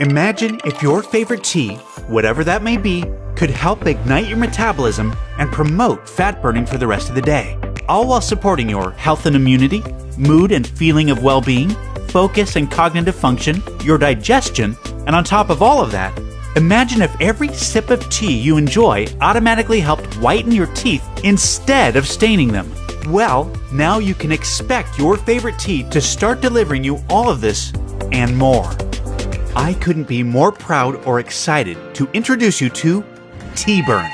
Imagine if your favorite tea, whatever that may be, could help ignite your metabolism and promote fat burning for the rest of the day, all while supporting your health and immunity, mood and feeling of well being, focus and cognitive function, your digestion, and on top of all of that, imagine if every sip of tea you enjoy automatically helped whiten your teeth instead of staining them. Well, now you can expect your favorite tea to start delivering you all of this and more. I couldn't be more proud or excited to introduce you to Tea Burn,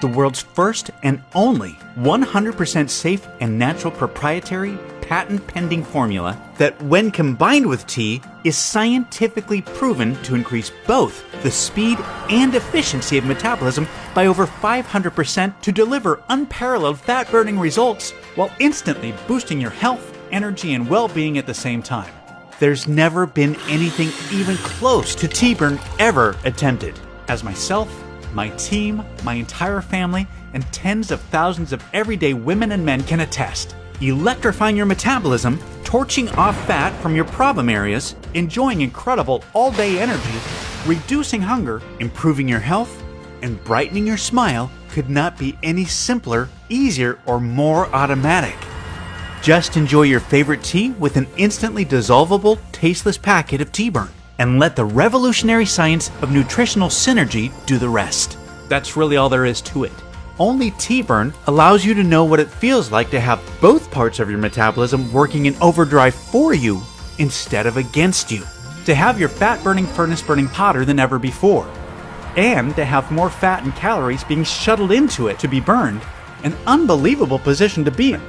the world's first and only 100% safe and natural proprietary patent pending formula that, when combined with tea, is scientifically proven to increase both the speed and efficiency of metabolism by over 500% to deliver unparalleled fat burning results while instantly boosting your health, energy, and well being at the same time. There's never been anything even close to Tea Burn ever attempted. As myself, my team, my entire family, and tens of thousands of everyday women and men can attest electrifying your metabolism, torching off fat from your problem areas, enjoying incredible all day energy, reducing hunger, improving your health, and brightening your smile could not be any simpler, easier, or more automatic. Just enjoy your favorite tea with an instantly dissolvable, tasteless packet of Tea Burn, and let the revolutionary science of nutritional synergy do the rest. That's really all there is to it. Only Tea Burn allows you to know what it feels like to have both parts of your metabolism working in overdrive for you instead of against you. To have your fat burning furnace burning hotter than ever before. And to have more fat and calories being shuttled into it to be burned. An unbelievable position to be in.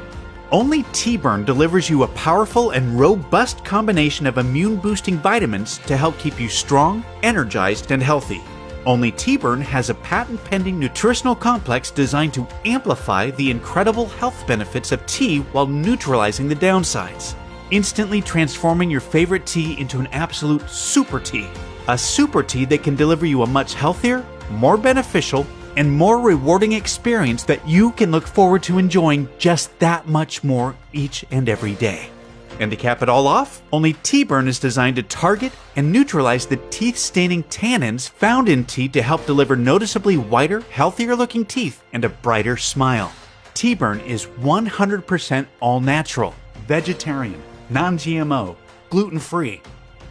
Only Tea Burn delivers you a powerful and robust combination of immune boosting vitamins to help keep you strong, energized, and healthy. Only Tea Burn has a patent pending nutritional complex designed to amplify the incredible health benefits of tea while neutralizing the downsides, instantly transforming your favorite tea into an absolute super tea. A super tea that can deliver you a much healthier, more beneficial, and more rewarding experience that you can look forward to enjoying just that much more each and every day. And to cap it all off, only Tea Burn is designed to target and neutralize the teeth staining tannins found in tea to help deliver noticeably whiter, healthier looking teeth and a brighter smile. Tea Burn is 100% all natural, vegetarian, non GMO, gluten free.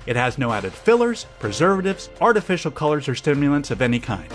It has no added fillers, preservatives, artificial colors, or stimulants of any kind.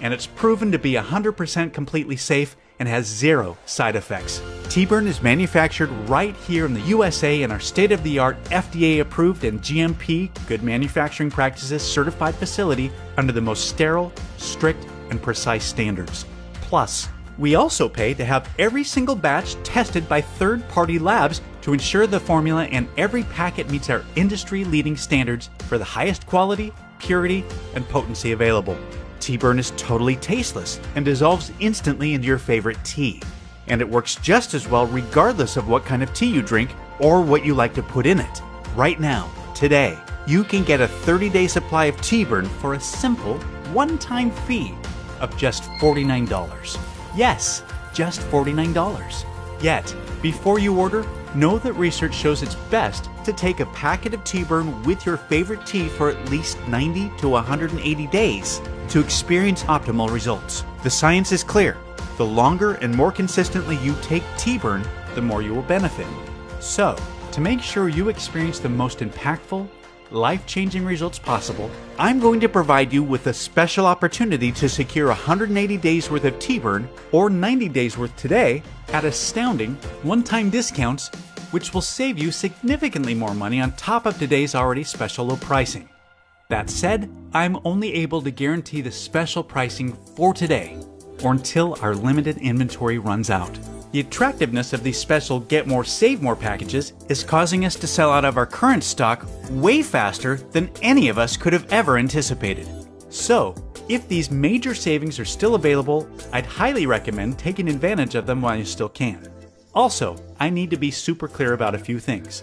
And it's proven to be 100% completely safe and has zero side effects. Tea Burn is manufactured right here in the USA in our state of the art FDA approved and GMP good manufacturing practices certified facility under the most sterile, strict, and precise standards. Plus, we also pay to have every single batch tested by third party labs to ensure the formula and every packet meets our industry leading standards for the highest quality, purity, and potency available. Tea Burn is totally tasteless and dissolves instantly into your favorite tea. And it works just as well regardless of what kind of tea you drink or what you like to put in it. Right now, today, you can get a 30 day supply of Tea Burn for a simple, one time fee of just $49. Yes, just $49. Yet, before you order, know that research shows it's best to take a packet of Tea Burn with your favorite tea for at least 90 to 180 days to experience optimal results. The science is clear. The longer and more consistently you take Tea Burn, the more you will benefit. So, to make sure you experience the most impactful, life changing results possible, I'm going to provide you with a special opportunity to secure 180 days worth of Tea Burn or 90 days worth today at astounding one time discounts, which will save you significantly more money on top of today's already special low pricing. That said, I'm only able to guarantee the special pricing for today or until our limited inventory runs out. The attractiveness of these special Get More Save More packages is causing us to sell out of our current stock way faster than any of us could have ever anticipated. So, if these major savings are still available, I'd highly recommend taking advantage of them while you still can. Also, I need to be super clear about a few things.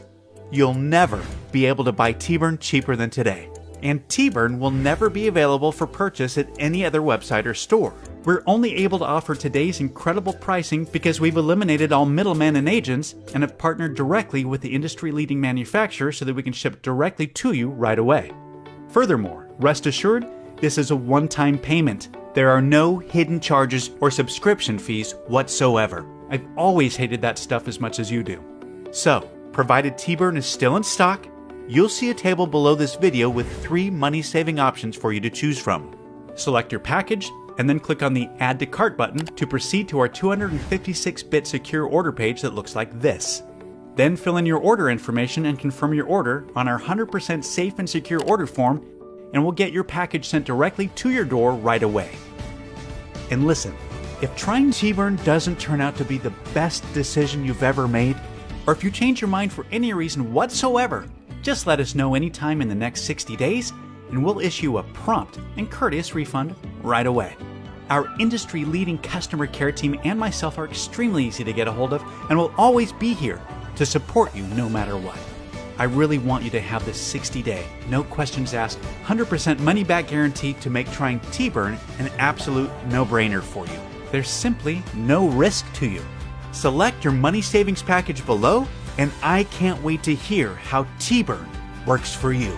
You'll never be able to buy Tea Burn cheaper than today and Tea Burn will never be available for purchase at any other website or store. We're only able to offer today's incredible pricing because we've eliminated all middlemen and agents and have partnered directly with the industry leading manufacturer so that we can ship directly to you right away. Furthermore, rest assured, this is a one time payment. There are no hidden charges or subscription fees whatsoever. I've always hated that stuff as much as you do. So, provided Tea Burn is still in stock, you'll see a table below this video with three money saving options for you to choose from. Select your package and then click on the Add to Cart button to proceed to our 256 bit secure order page that looks like this. Then fill in your order information and confirm your order on our 100% safe and secure order form, and we'll get your package sent directly to your door right away. And listen, if trying Tea Burn doesn't turn out to be the best decision you've ever made, or if you change your mind for any reason whatsoever, just let us know anytime in the next 60 days, and we'll issue a prompt and courteous refund right away. Our industry leading customer care team and myself are extremely easy to get a hold of and will always be here to support you no matter what. I really want you to have this 60 day, no questions asked, 100% money back guarantee to make trying Tea Burn an absolute no brainer for you. There's simply no risk to you. Select your money savings package below, and I can't wait to hear how Tea Burn works for you.